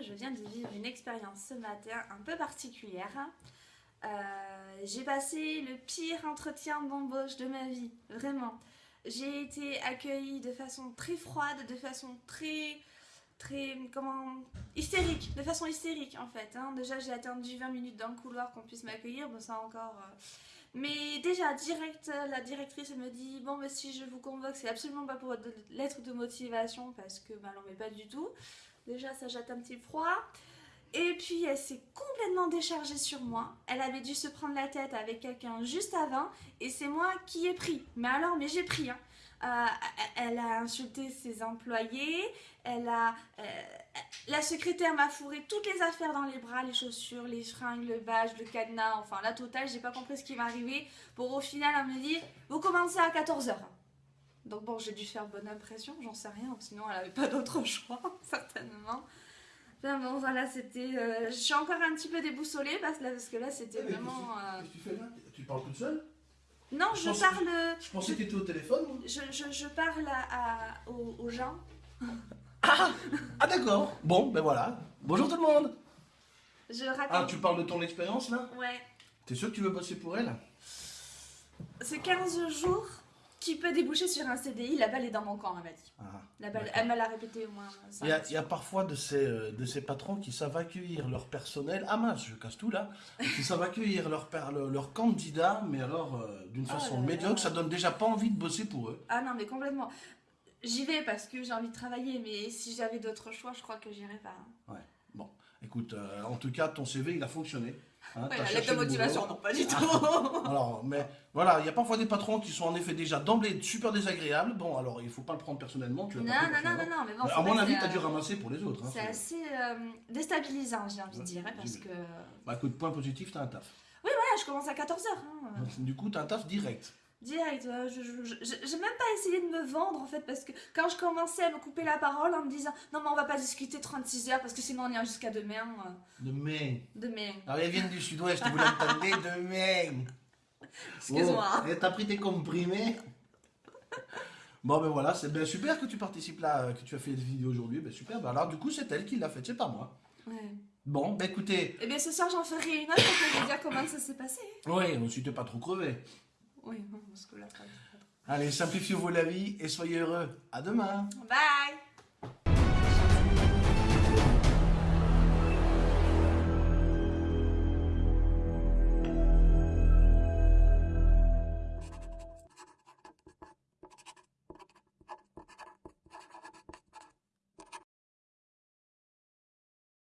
je viens de vivre une expérience ce matin un peu particulière. Euh, j'ai passé le pire entretien d'embauche de ma vie, vraiment. J'ai été accueillie de façon très froide, de façon très, très, comment, hystérique, de façon hystérique en fait. hein. Déjà j'ai attendu 20 minutes dans le couloir qu'on puisse m'accueillir, bon ça encore... euh, mais déjà, direct, la directrice elle me dit Bon, mais si je vous convoque, c'est absolument pas pour votre lettre de motivation parce que bah, n'en met pas du tout. Déjà, ça jette un petit froid. Et puis, elle s'est complètement déchargée sur moi. Elle avait dû se prendre la tête avec quelqu'un juste avant et c'est moi qui ai pris. Mais alors, mais j'ai pris. hein. Euh, elle a insulté ses employés, elle a, euh, la secrétaire m'a fourré toutes les affaires dans les bras, les chaussures, les fringues, le badge, le cadenas, enfin la totale, j'ai pas compris ce qui arrivé. Pour au final, elle me dit Vous commencez à 14h. Donc bon, j'ai dû faire bonne impression, j'en sais rien, sinon elle avait pas d'autre choix, certainement. Enfin bon, voilà, c'était. euh, je suis encore un petit peu déboussolée parce, que là- parce que là, c'était vraiment. euh, Qu'est-ce que tu fais là? Tu parles toute seule? Non, Je je pense- parle. Je pensais que tu étais au téléphone. Je, je, je parle à, à- aux, aux gens. Ah d'accord. Bon, ben voilà. Bonjour tout le monde. Je Ah, raconte. tu parles de ton expérience là? Ouais. T'es sûr que tu veux bosser pour elle? C'est 15 jours qui peut déboucher sur un CDI. La balle est dans mon camp, elle m'a dit. Ah, La balle, elle me l'a répété au moins. Il y, a, fois. il y a parfois de ces, euh, de ces patrons qui savent accueillir leur personnel. Ah mince, je casse tout là. Qui savent accueillir leur, leur, candidat, mais alors euh, d'une Oh façon là là. médiocre, ça donne déjà pas envie de bosser pour eux. Ah non, mais complètement. J'y vais parce que j'ai envie de travailler, mais si j'avais d'autres choix, je crois que j'irais pas. Bon, écoute, euh, en tout cas, ton CV il a fonctionné. Hein, Ouais, la lettre de motivation, non, pas du tout. Alors, mais voilà, il y a parfois des patrons qui sont en effet déjà d'emblée super désagréables. Bon, alors il faut pas le prendre personnellement. Tu non, non, non, non, non, mais bon, à mon avis, c'est, t'as dû euh, ramasser pour les autres. hein, C'est assez euh, déstabilisant, j'ai envie de dire, hein, parce que. Voilà, Bah écoute, point positif, t'as un taf. je commence à 14h. Hein. Du coup, t'as un taf direct. Direct, je, j'ai même pas essayé de me vendre en fait parce que quand je commençais à me couper la parole en me disant non mais on va pas discuter 36 heures parce que sinon on ira jusqu'à demain. euh, Demain. demain. Alors, elles viennent du sud-ouest, vous l'entendez demain. Excuse-moi. Oh, et t'as pris tes comprimés Bon, ben voilà, c'est bien super que tu participes là, euh, que tu as fait cette vidéo aujourd'hui. Ben super, ben alors du coup, c'est elle qui l'a faite, c'est pas moi. Ouais. Bon, ben écoutez, Et bien ce soir j'en ferai une autre pour vous dire comment ça s'est passé. oui, si t'es pas trop crevé. Oui, parce que là. Allez, simplifiez-vous la vie et soyez heureux. À demain. Bye